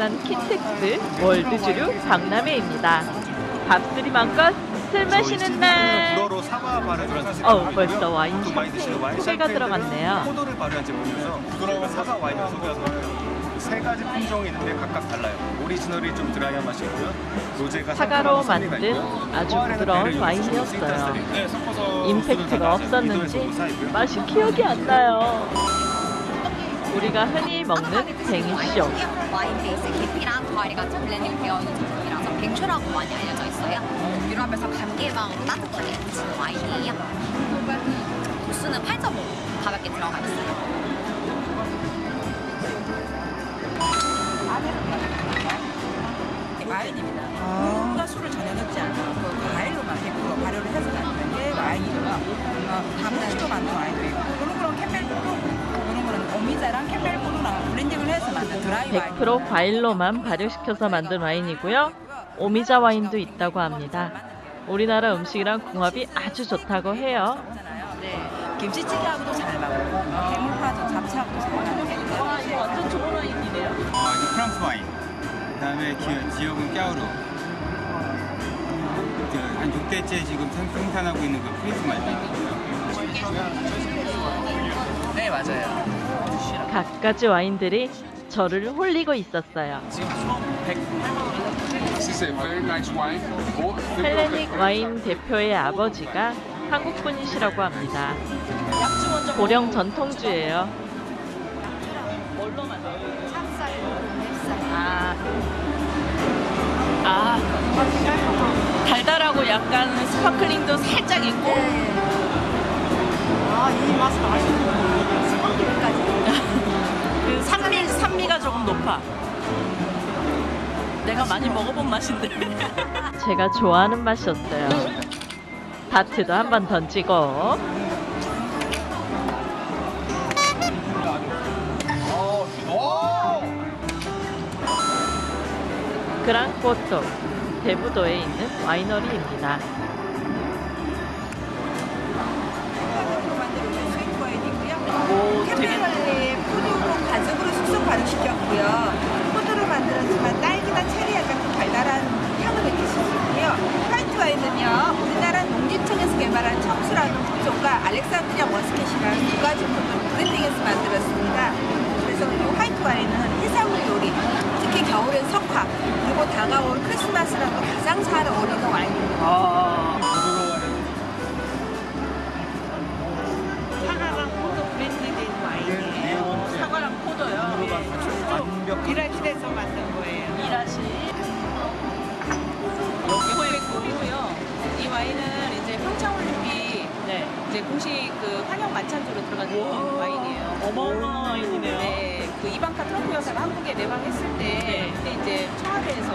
유명한 킨텍스 월드주류 박람회입니다. 밥술이 맘껏 술 마시는 날. 어. 벌써 와인 와인 소개가 들어갔네요. 포도를 발효한 제품이어서 부드러운 사과 와인을 소개하고 세 가지 품종이 있는데 각각 달라요. 오리지널이 좀 드라이한 맛이 있고요. 로제가 사과로 만든. 아주 부드러운 와인이었어요. 네, 임팩트가 다 없었는지. 맛이 기억이 안 나요. 우리가 흔히 먹는 뱅쇼. 와인 베이스 계피랑 과일 같은 블렌딩 되어 있는 제품이라서 뱅쇼라고 많이 알려져 있어요. 유럽에서 감기 예방으로 따뜻하게 드시는 와인이에요. 도수는 8.5 가볍게 들어가 있어요. 와인입니다. 물과 술을 전혀 넣지 않고 그 과일로만 100% 발효를 해서 만든 게 와인이고요. 어, 다무치로 만든 와인도 있고 그런 거는 캠벨포도 오미자랑 캠벨포도랑 블렌딩을 해서 만든 드라이 와인. 100% 과일로만 발효시켜서 만든 와인이고요. 오미자 와인도 있다고 합니다. 우리나라 음식이랑 궁합이 아주 좋다고 해요. 네. 김치찌개하고도 잘 맞고 어, 해물파전 잡채하고도 잘 맞고. 와, 이거 완전 좋은 와인이네요. 아, 이거 프랑스 와인. 그 다음에 기, 지역은 까오르. 그한 6대째 지금 생- 생산하고 있는 그 프리즈 말입니다. 네 맞아요. 갖가지 와인들이 저를 홀리고 있었어요. This is a very nice wine. Oh, 헬레닉 와인 대표의 아버지가 한국 분이시라고 합니다. 고령 전통주예요. 뭘로 만들어요? 아, 아, 달달하고 약간 sparkling도 살짝 있고. 아, 이 맛은 맛있는 그 산미 산미가 조금 높아. 내가 많이 먹어본 맛인데. 제가 좋아하는 맛이었어요. 다트도 한 번 던지고. 그랑꼬또 대부도에 있는 와이너리입니다. 오, 되게 캠벨얼리 포도를 가지고 숙성 발효시켰고요. 포도로 만들었지만 딸기나 체리 같은 달달한 향을 느끼실 수 있고요. 화이트 와인은요, 우리나라 농진청에서 개발한 청수라는 품종과 알렉산드리아 머스켓이라는 두 가지 품종을 블렌딩해서 만들었습니다. 그래서 이 화이트 와인은 해산물 요리, 특히 겨울엔 석화, 그리고 다가올 크리스마스랑도 가장 잘 어울리는 와인입니다. 사 이방카 트럼프 여사가 한국에 내방했을 때 네. 그때 이제 청와대에서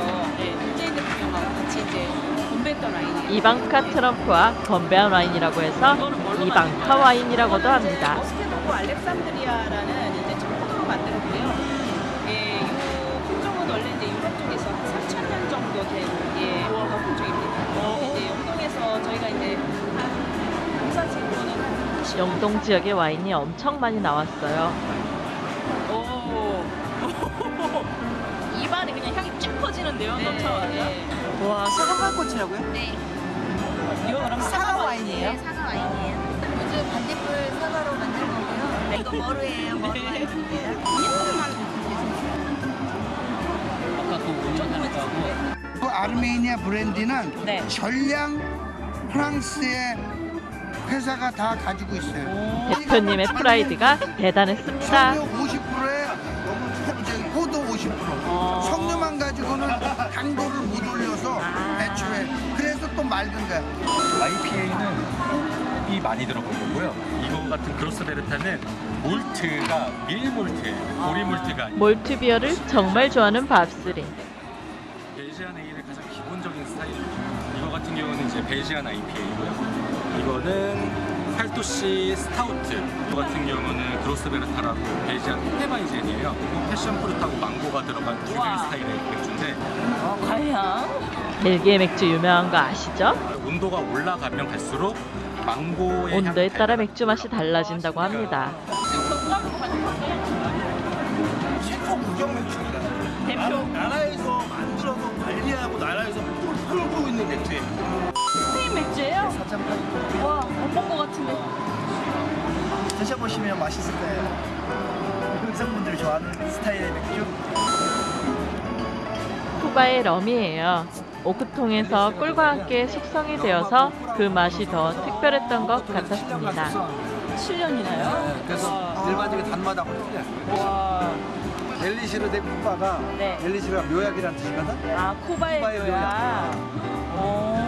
문재인 대통령하고 같이 이제 건배했던 와인이에요. 이방카 트럼프와 건배한 와인이라고 해서 이방카 와인이라고도 합니다. 머스케도고 알렉산드리아라는 이제 청포도로 만들었고요. 예, 이 품종은 원래 이제 유럽 쪽에서 한 3,000년 정도 된 예, 품종입니다. 근데 이제 영동에서 저희가 이제 한 공사 20년 영동 지역의 와인이 엄청 많이 나왔어요. 쭉 퍼지는데요, 네, 네. 와, 사과꽃이라고요? 네, 이거 그럼 사과 와인이에요? 네, 사과 와인이에요. 요즘 반딧불 사과로 만든 거고요. 이거 머루예요, 머루 와인입니다. 예쁘게만 그 아르메니아 브랜디는 네. 전량 프랑스의 회사가 다 가지고 있어요. 대표님의 프라이드가 대단했습니다. 당도를 못 올려서 애초에 그래서 또 맑은 거야. IPA는 홉이 많이 들어간 거고요. 이거 같은 그로스베르타는 몰트가 밀몰트예요. 보리 몰트가 아니고 malt beer를 정말 좋아하는 밥술이. Belgian ale의 가장 기본적인 스타일입니다. 이거 같은 경우는 이제 Belgian IPA고요. 이거는 8도씨 스타우트. 이거 같은 경우는 그로스베르타라고 Belgian Hefeweizen이에요. 패션 프루트하고 망고가 들어간 듀벨 스타일의 맥주인데 벨기에 맥주 유명한 거 아시죠? 온도가 올라가면 갈수록 망고의 온도에 따라. 맥주 맛이 달라진다고 합니다. 체코 국영 맥주입니다. 대표 나라에서 만들어서 관리하고 나라에서 풀- 풀고 있는 맥주예요. 맥주예요? 와, 못본것 같은데. 드셔보시면 맛있을 거예요. 여성분들이 좋아하는 스타일의 맥주. 쿠바의 럼이에요. 오크통에서 꿀과 함께 숙성이 되어서 그 맛이 더 특별했던 것 같았습니다. 7년이나요? 그래서 일반적인 단맛하고 틀려요. 와. 엘리시르 데 쿠바가 네. 엘리시르가 묘약이라는 뜻이거든. 아, 쿠바의 쿠바의 묘야. 오.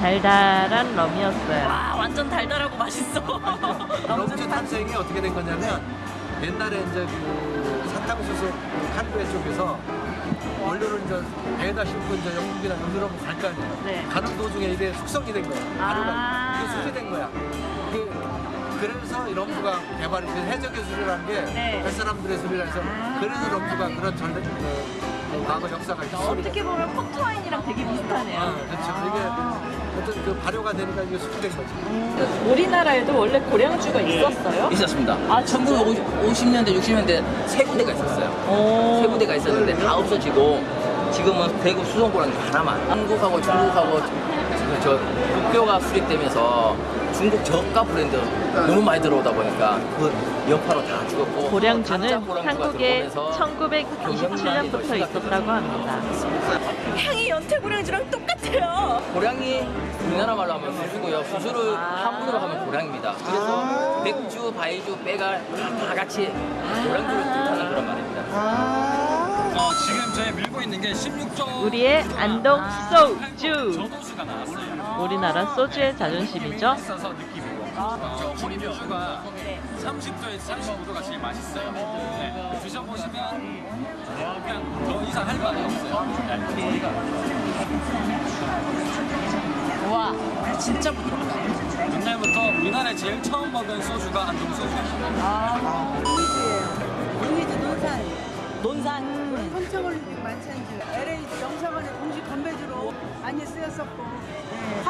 달달한 럼이었어요. 와, 완전 달달하고 맛있어. 럼주 탄생이 어떻게 된 거냐면 옛날에 이제 그 사탕수수 그 카리브해 쪽에서 원료를 이제 배에다 싣고 이제 영국이나 유럽으로 갈거 아니에요. 네. 가는 도중에 이게 숙성이 된 거야. 발효가 아. 이게 수제된 거야. 이게 그래서 이 럼주가 개발이 된 해적의 술이라는 게 네. 뱃사람들의 술이라 해서 그래서 럼주가 그런 전래 그, 그 과거 역사가 있어. 어떻게 보면 포트와인이랑 되게 비슷하네요. 아, 그렇죠. 이게 어떤 그 발효가 되니까 이게 수제된 거지. 우리나라에도 원래 고량주가 있었어요? 있었습니다. 아, 진짜? 1950년대, 60년대 세 군데가 있었어요. 오. 세 군데가 있었는데 다 없어지고 지금은 대구 수송고랑 하나만. 한국하고 중국하고 저, 저 국교가 수립되면서 중국 저가 브랜드 너무 많이 들어오다 보니까 그 여파로 다 죽었고 고량주는 한국에 들어오면서 1927년부터 있었다고 합니다. 향이 연태 고량주랑 똑같아요. 고량이 우리나라 말로 하면 수수고요. 수수를 아. 한문으로 하면 고량입니다. 그래서 맥주, 바이주, 빼갈 다, 다 같이 고량주를 뜻하는 그런 말입니다. 어, 지금 저희 밀고 있는 게 16조 우리의 안동 소주. 우리나라 소주의 자존심이죠. 있어서 느낌이고 어, 호리묘주가 30도에서 35도가 제일 맛있어요. 네, 드셔보시면 그냥 더 이상 할 말이 없어요. 네. 와, 진짜 부드럽다. 옛날부터 우리나라에 제일 처음 먹은 소주가 안동 소주예요. 아, 루이즈 논산 논산. 평창올림픽 만찬주 LA 영사관의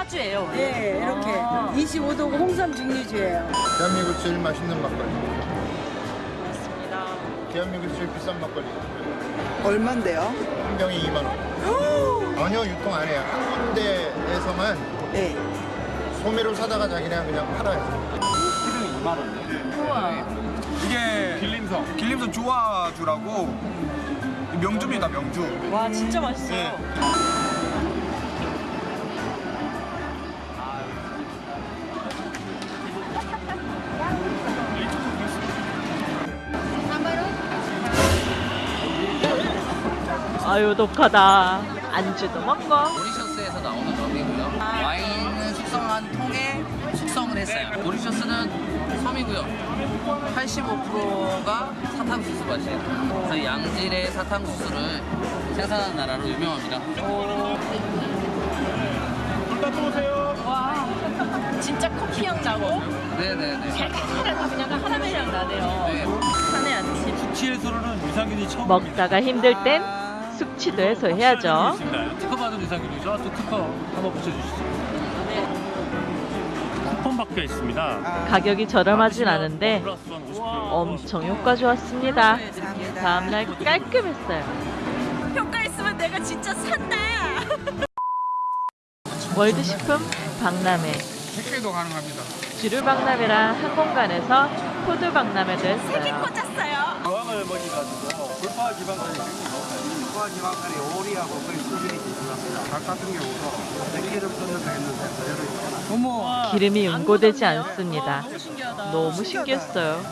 화주예요. 예 이렇게 아. 25도고 홍삼 증류주예요 대한민국 제일 맛있는 막걸리. 맞습니다. 대한민국 제일 비싼 막걸리. 얼만데요? 한 병에 2만 원. 전혀 유통 안 해요. 한 군데에서만 네. 소매로 사다가 자기네 그냥 팔아요. 우와. 이게 길림성. 길림성 조화주라고 명주입니다, 명주. 와, 진짜 맛있어요. 네. 아유 독하다. 안주도 먹고. 모리셔스에서 나오는 럼이고요. 와인은 숙성한 통에 숙성을 했어요. 모리셔스는 섬이고요. 85%가 사탕수수 맛이에요. 그래서 양질의 사탕수수를 생산하는 나라로 유명합니다. 와, 진짜 커피 향 나고 네네네. 칼칼한 그냥 카라멜 향 나네요. 네. 산에 앉지. 숙취해소로는 유산균이 처음 먹다가 힘들 땐 숙취도 해소해야죠. 특허 받은 유산균이죠. 또 특허 한번 붙여주시죠. 쿠폰 박혀 있습니다. 가격이 저렴하진 않은데 원 50%. 엄청 효과 좋았습니다. 다음날 깔끔했어요. 효과 있으면 내가 진짜 산다. 월드식품 박람회. 택배도 가능합니다. 주류 박람회랑 한 공간에서 food 박람회도 했어요. 꽂았어요. 유황을 먹여 가지고 지방산이 불포화 지방산이 오리하고 거의 수준이 비슷합니다. 닭 같은 경우도 기름 쏟아져 있는데 그대로 있잖아. 어머. 기름이 응고되지 않습니다. 너무 신기하다. 너무 신기했어요.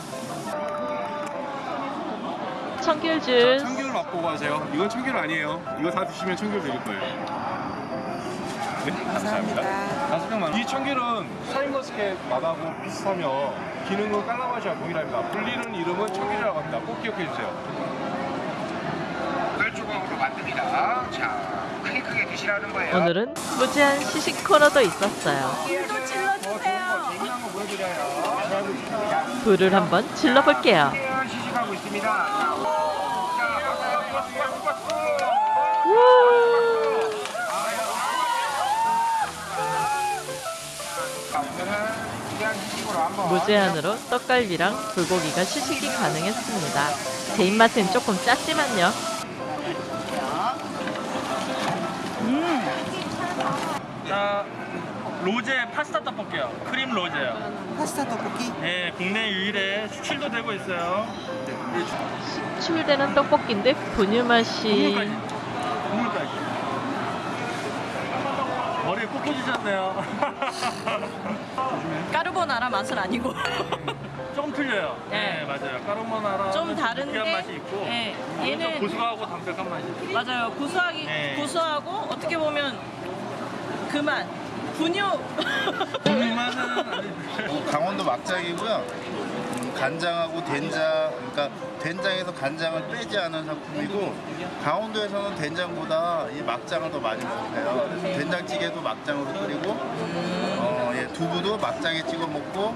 청귤 주스. 청귤 맛보고 하세요. 이건 청귤 아니에요. 이거 다 드시면 청귤 드릴 거예요. 네, 감사합니다. 다섯 병만. 이 청귤은 샤인머스켓 맛하고 비슷하며 기능은 깔라마시아 동일합니다. 불리는 이름은 청귤이라고 합니다. 꼭 기억해 주세요. 만듭니다. 자, 크게 크게 드시라는 거예요. 오늘은 무제한 시식 코너도 있었어요. 또 질러주세요. 재미난 거 보여드려요. 잘하고 있습니다. 불을 한번 질러볼게요. 시식하고 있습니다. 무제한으로 떡갈비랑 불고기가 시식이 가능했습니다. 제 입맛엔 조금 짰지만요. 자, 로제 파스타 떡볶이요. 크림 로제요. 파스타 떡볶이? 네, 국내 유일의 수출도 되고 있어요. 수출되는 떡볶이인데 분유 맛이 국물까지. 국물까지. 머리에 꼭 꽂으셨네요. 까르보나라 맛은 아니고 조금 틀려요. 네, 네. 맞아요. 까르보나라 좀 다른데, 맛이 있고 네, 얘는 고소하고 담백한 맛이 있어요. 맞아요. 구수하기 네. 구수하고 어떻게 보면 그만 분유. 어, 강원도 막장이고요. 음, 간장하고 된장, 그러니까 된장에서 간장을 빼지 않은 상품이고 강원도에서는 된장보다 이 막장을 더 많이 먹어요. 그래서 된장찌개도 막장으로 끓이고 어, 예, 두부도 막장에 찍어 먹고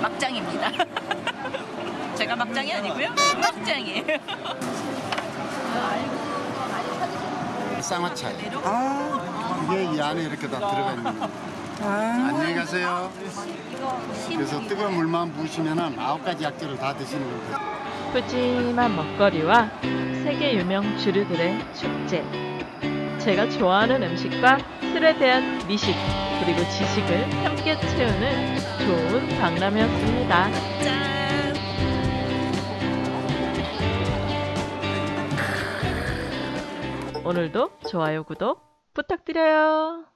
막장입니다. 제가 막장이 아니고요. 막장이에요. 쌍화차예요. 이게 이 안에 이렇게 다 들어가 있는 거예요. 안녕히 가세요. 그래서 뜨거운 물만 부으시면 아홉 가지 약재를 다 드시는 거예요. 푸짐한 먹거리와 세계 유명 주류들의 축제. 제가 좋아하는 음식과 술에 대한 미식 그리고 지식을 함께 채우는 좋은 박람회였습니다. 오늘도 좋아요 구독 부탁드려요.